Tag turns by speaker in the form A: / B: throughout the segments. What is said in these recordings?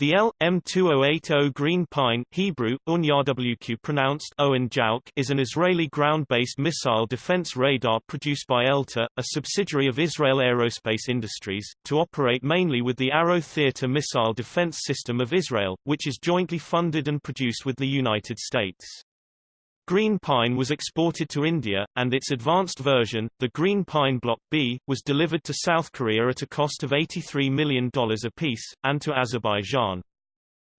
A: The L-M2080 Green Pine Hebrew, Unyawq pronounced Owen is an Israeli ground-based missile defense radar produced by ELTA, a subsidiary of Israel Aerospace Industries, to operate mainly with the Arrow Theater missile defense system of Israel, which is jointly funded and produced with the United States. Green Pine was exported to India, and its advanced version, the Green Pine Block B, was delivered to South Korea at a cost of $83 million apiece, and to Azerbaijan.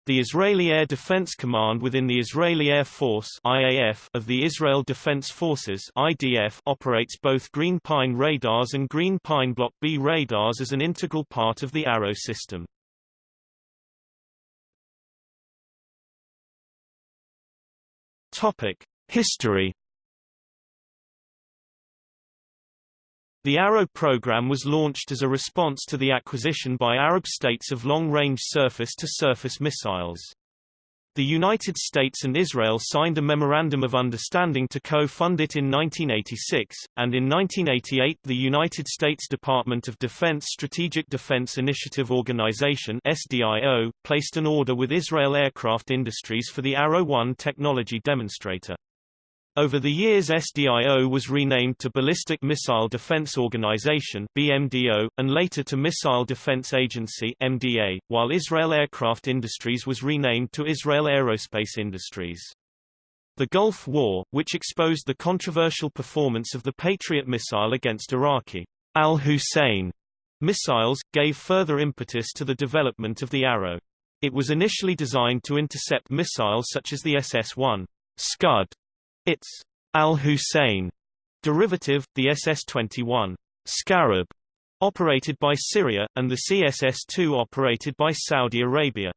A: The Israeli Air Defense Command within the Israeli Air Force IAF of the Israel Defense Forces IDF operates both Green Pine radars and Green Pine Block B radars as an integral part of the Arrow system. Topic: History The Arrow program was launched as a response to the acquisition by Arab states of long-range surface-to-surface missiles. The United States and Israel signed a Memorandum of Understanding to co-fund it in 1986, and in 1988 the United States Department of Defense Strategic Defense Initiative Organization SDIO, placed an order with Israel Aircraft Industries for the Arrow 1 technology demonstrator. Over the years SDIO was renamed to Ballistic Missile Defense Organization BMDO, and later to Missile Defense Agency MDA, while Israel Aircraft Industries was renamed to Israel Aerospace Industries. The Gulf War, which exposed the controversial performance of the Patriot missile against Iraqi al-Hussein missiles, gave further impetus to the development of the Arrow. It was initially designed to intercept missiles such as the SS-1 Scud its Al-Hussein derivative, the SS-21 Scarab, operated by Syria, and the CSS-2 operated by Saudi Arabia.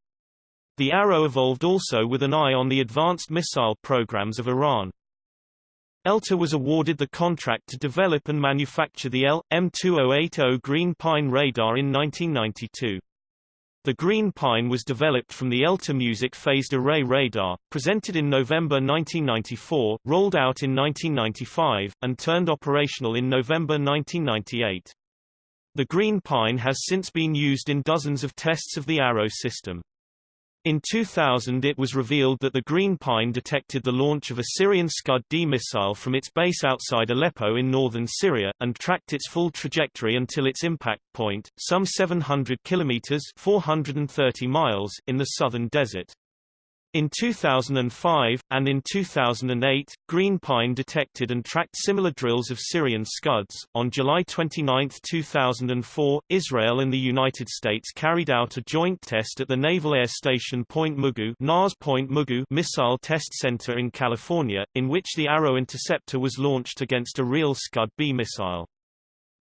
A: The Arrow evolved also with an eye on the advanced missile programs of Iran. ELTA was awarded the contract to develop and manufacture the L.M2080 Green Pine radar in 1992. The Green Pine was developed from the ELTA Music Phased Array Radar, presented in November 1994, rolled out in 1995, and turned operational in November 1998. The Green Pine has since been used in dozens of tests of the Arrow system. In 2000 it was revealed that the Green Pine detected the launch of a Syrian Scud-D missile from its base outside Aleppo in northern Syria, and tracked its full trajectory until its impact point, some 700 kilometers 430 miles in the southern desert. In 2005, and in 2008, Green Pine detected and tracked similar drills of Syrian Scuds. On July 29, 2004, Israel and the United States carried out a joint test at the Naval Air Station Point Mugu, NAS Point Mugu Missile Test Center in California, in which the Arrow interceptor was launched against a real Scud-B missile.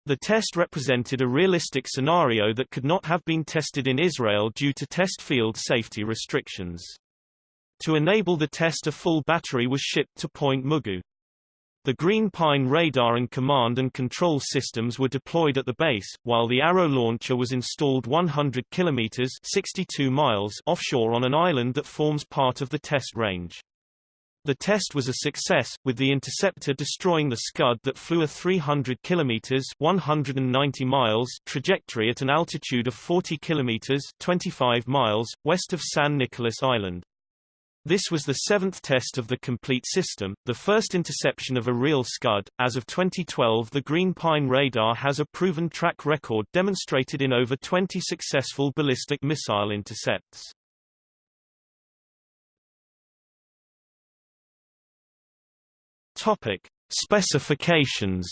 A: The test represented a realistic scenario that could not have been tested in Israel due to test field safety restrictions. To enable the test a full battery was shipped to Point Mugu. The Green Pine radar and command and control systems were deployed at the base, while the Arrow launcher was installed 100 kilometers 62 miles offshore on an island that forms part of the test range. The test was a success, with the interceptor destroying the Scud that flew a 300 kilometers 190 miles trajectory at an altitude of 40 kilometers 25 miles west of San Nicolas Island. This was the seventh test of the complete system, the first interception of a real Scud. As of 2012 the Green Pine radar has a proven track record demonstrated in over 20 successful ballistic missile intercepts. Topic. Specifications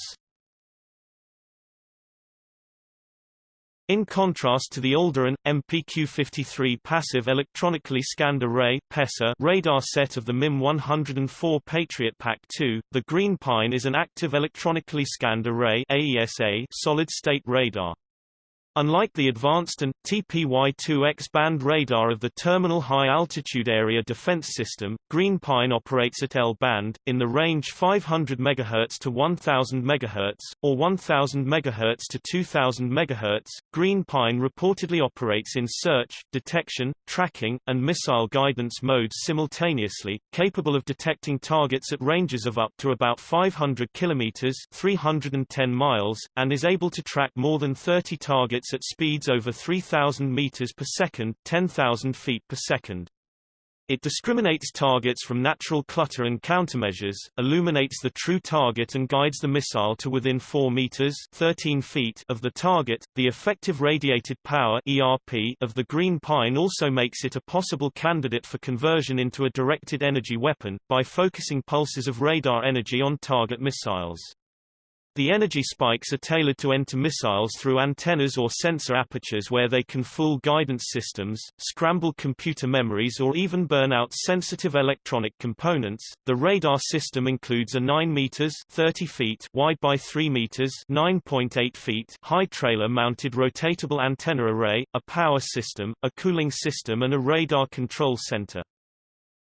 A: In contrast to the older and MPQ-53 passive electronically scanned array radar set of the MIM-104 Patriot PAC-2, the Green Pine is an active electronically scanned array solid-state radar. Unlike the advanced and TPY-2 X-band radar of the Terminal High Altitude Area Defense System, Green Pine operates at L-band, in the range 500 MHz to 1000 MHz, or 1000 MHz to 2000 MHz. Green Pine reportedly operates in search, detection, tracking, and missile guidance modes simultaneously, capable of detecting targets at ranges of up to about 500 km 310 miles, and is able to track more than 30 targets at speeds over 3,000 meters per second 10,000 feet per second. It discriminates targets from natural clutter and countermeasures, illuminates the true target and guides the missile to within 4 meters 13 feet of the target. The effective radiated power ERP of the Green Pine also makes it a possible candidate for conversion into a directed energy weapon, by focusing pulses of radar energy on target missiles. The energy spikes are tailored to enter missiles through antennas or sensor apertures where they can fool guidance systems, scramble computer memories or even burn out sensitive electronic components. The radar system includes a 9 meters 30 feet wide by 3 meters 9.8 feet high trailer-mounted rotatable antenna array, a power system, a cooling system and a radar control center.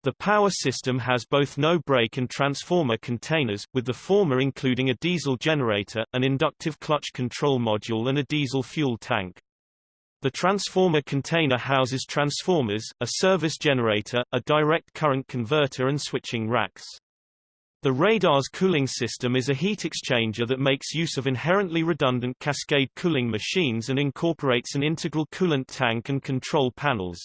A: The power system has both no-break and transformer containers, with the former including a diesel generator, an inductive clutch control module and a diesel fuel tank. The transformer container houses transformers, a service generator, a direct current converter and switching racks. The radar's cooling system is a heat exchanger that makes use of inherently redundant cascade cooling machines and incorporates an integral coolant tank and control panels.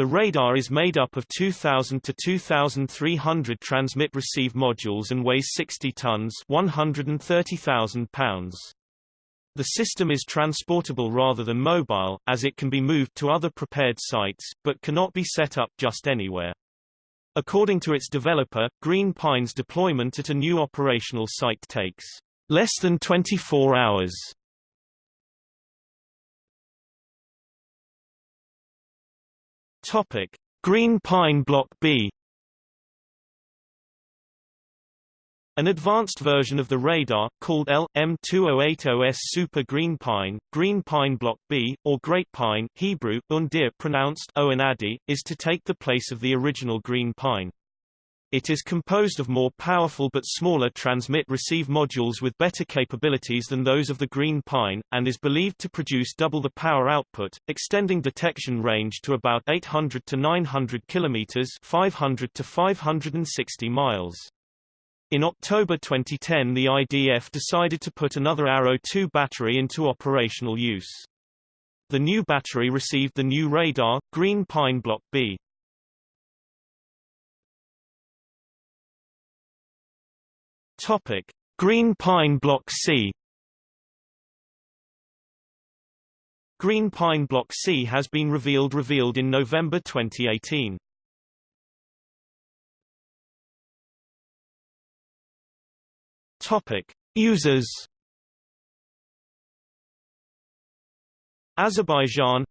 A: The radar is made up of 2,000 to 2,300 transmit-receive modules and weighs 60 tons 130,000 pounds. The system is transportable rather than mobile, as it can be moved to other prepared sites, but cannot be set up just anywhere. According to its developer, Green Pine's deployment at a new operational site takes less than 24 hours. Topic: Green Pine Block B. An advanced version of the radar, called L.M2080S Super Green Pine, Green Pine Block B, or Great Pine Hebrew, pronounced Oanadi, is to take the place of the original Green Pine. It is composed of more powerful but smaller transmit-receive modules with better capabilities than those of the Green Pine, and is believed to produce double the power output, extending detection range to about 800 to 900 kilometers 500 to 560 miles. In October 2010 the IDF decided to put another Arrow 2 battery into operational use. The new battery received the new radar, Green Pine Block B. Topic: Green Pine Block C. Green Pine Block C has been revealed revealed in November 2018. Topic: Users. Azerbaijan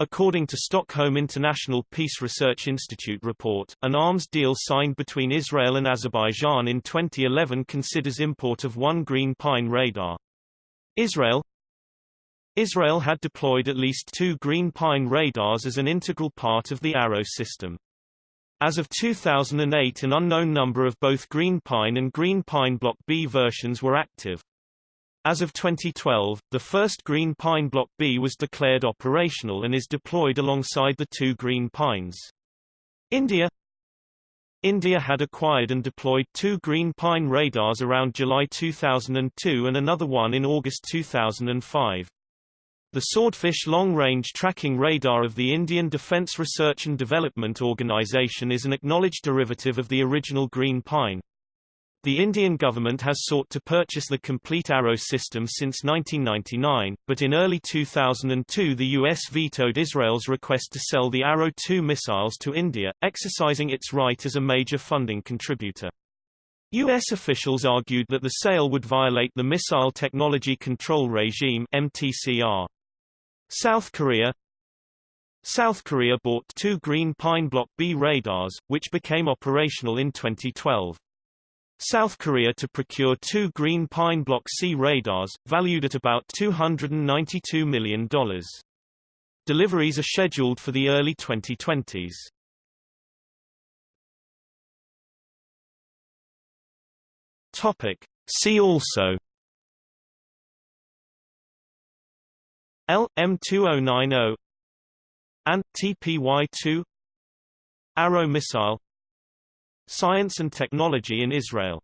A: According to Stockholm International Peace Research Institute report, an arms deal signed between Israel and Azerbaijan in 2011 considers import of one Green Pine radar. Israel Israel had deployed at least two Green Pine radars as an integral part of the Arrow system. As of 2008 an unknown number of both Green Pine and Green Pine Block B versions were active. As of 2012, the first Green Pine Block B was declared operational and is deployed alongside the two Green Pines. India India had acquired and deployed two Green Pine radars around July 2002 and another one in August 2005. The Swordfish long-range tracking radar of the Indian Defence Research and Development Organisation is an acknowledged derivative of the original Green Pine. The Indian government has sought to purchase the complete Arrow system since 1999, but in early 2002 the U.S. vetoed Israel's request to sell the Arrow 2 missiles to India, exercising its right as a major funding contributor. U.S. officials argued that the sale would violate the Missile Technology Control Regime MTCR. South Korea South Korea bought two Green Pine Block B radars, which became operational in 2012. South Korea to procure two Green Pine Block C radars, valued at about $292 million. Deliveries are scheduled for the early 2020s. Topic. See also L M2090 and TPY2 Arrow missile Science and technology in Israel